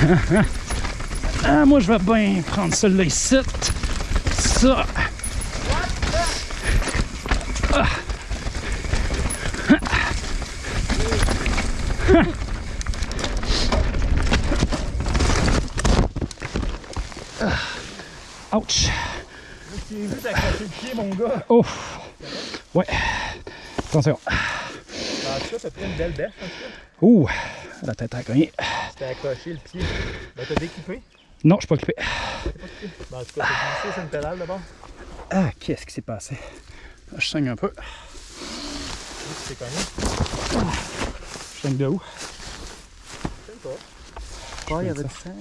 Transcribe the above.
Ah, moi, je vais bien prendre celui-là ici. Ça. Ah. Ah. Ouch. J'ai vu t'accrocher le pied, mon gars. Oh. Ouais. Attention. En tout cas, t'as pris une belle bêche, en tout cas. Ouh. La tête a cogné. T'as accroché le pied. Ben, t'as découpé? Non, je suis pas occupé. Ben, en tout cas, t'as glissé sur une pédale d'abord. Ah, qu'est-ce qui s'est passé? Là, je saigne un peu. T'es cogné. Je saigne de où? Je sais pas. Ouais, il y avait du sang.